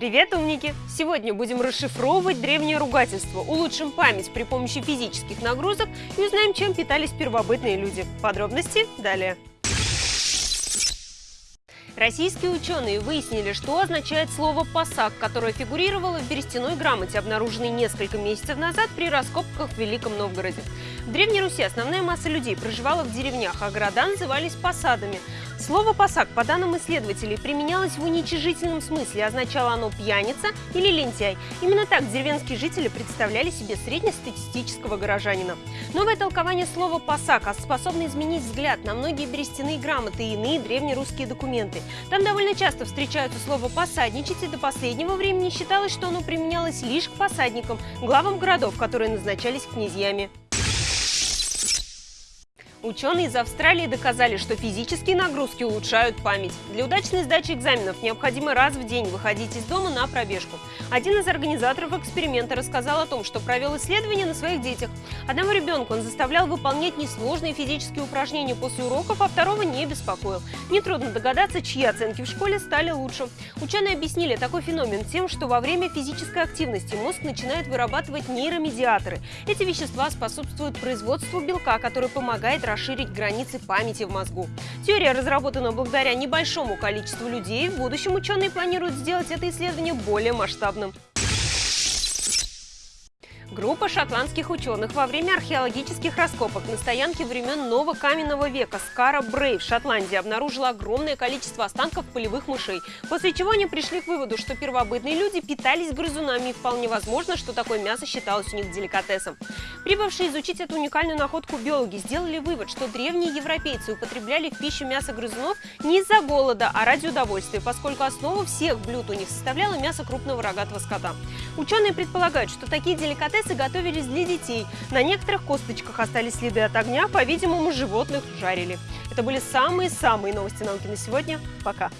Привет, умники! Сегодня будем расшифровывать древнее ругательство, улучшим память при помощи физических нагрузок и узнаем, чем питались первобытные люди. Подробности далее. Российские ученые выяснили, что означает слово «посак», которое фигурировало в берестяной грамоте, обнаруженной несколько месяцев назад при раскопках в Великом Новгороде. В Древней Руси основная масса людей проживала в деревнях, а города назывались посадами. Слово «посак», по данным исследователей, применялось в уничижительном смысле, означало оно «пьяница» или «лентяй». Именно так деревенские жители представляли себе среднестатистического горожанина. Новое толкование слова «посак» способно изменить взгляд на многие берестяные грамоты и иные древнерусские документы. Там довольно часто встречаются слово «посадничать», и до последнего времени считалось, что оно применялось лишь к посадникам, главам городов, которые назначались князьями. Ученые из Австралии доказали, что физические нагрузки улучшают память. Для удачной сдачи экзаменов необходимо раз в день выходить из дома на пробежку. Один из организаторов эксперимента рассказал о том, что провел исследование на своих детях. Одного ребенка он заставлял выполнять несложные физические упражнения после уроков, а второго не беспокоил. Нетрудно догадаться, чьи оценки в школе стали лучше. Ученые объяснили такой феномен тем, что во время физической активности мозг начинает вырабатывать нейромедиаторы. Эти вещества способствуют производству белка, который помогает расширить границы памяти в мозгу. Теория разработана благодаря небольшому количеству людей. В будущем ученые планируют сделать это исследование более масштабным. Группа шотландских ученых во время археологических раскопок на стоянке времен Нового каменного века Скара Брей в Шотландии обнаружила огромное количество останков полевых мышей, после чего они пришли к выводу, что первобытные люди питались грызунами и вполне возможно, что такое мясо считалось у них деликатесом. Прибывшие изучить эту уникальную находку биологи сделали вывод, что древние европейцы употребляли в пищу мясо грызунов не из-за голода, а ради удовольствия, поскольку основу всех блюд у них составляло мясо крупного рогатого скота. Ученые предполагают, что такие деликатесы деликатесы готовились для детей. На некоторых косточках остались следы от огня, по-видимому, животных жарили. Это были самые-самые новости науки на сегодня. Пока!